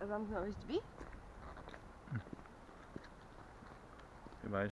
around where I used to be. Hmm.